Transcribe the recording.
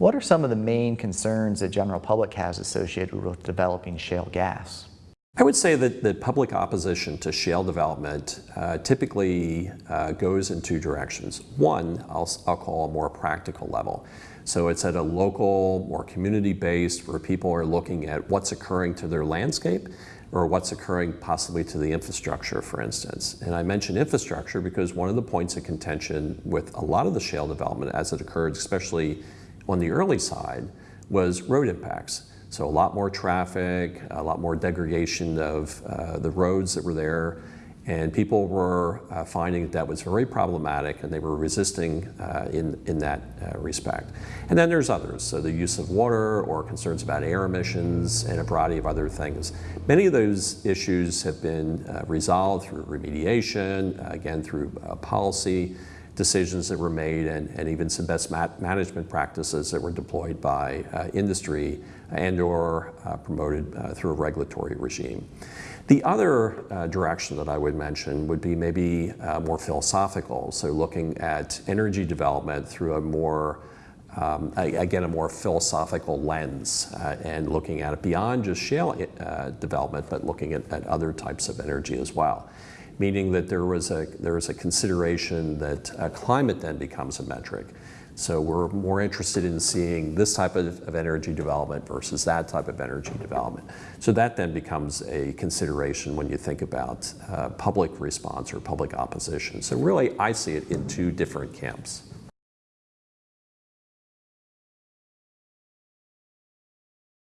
What are some of the main concerns the general public has associated with developing shale gas? I would say that, that public opposition to shale development uh, typically uh, goes in two directions. One, I'll, I'll call a more practical level. So it's at a local, more community-based, where people are looking at what's occurring to their landscape or what's occurring possibly to the infrastructure, for instance. And I mention infrastructure because one of the points of contention with a lot of the shale development as it occurred, especially on the early side, was road impacts. So a lot more traffic, a lot more degradation of uh, the roads that were there, and people were uh, finding that that was very problematic and they were resisting uh, in, in that uh, respect. And then there's others, so the use of water or concerns about air emissions and a variety of other things. Many of those issues have been uh, resolved through remediation, again through uh, policy, decisions that were made and, and even some best management practices that were deployed by uh, industry and or uh, promoted uh, through a regulatory regime. The other uh, direction that I would mention would be maybe uh, more philosophical, so looking at energy development through a more um, again, a more philosophical lens uh, and looking at it beyond just shale uh, development, but looking at, at, other types of energy as well meaning that there was a, there was a consideration that uh, climate then becomes a metric. So we're more interested in seeing this type of, of, energy development versus that type of energy development. So that then becomes a consideration when you think about uh, public response or public opposition. So really, I see it in two different camps.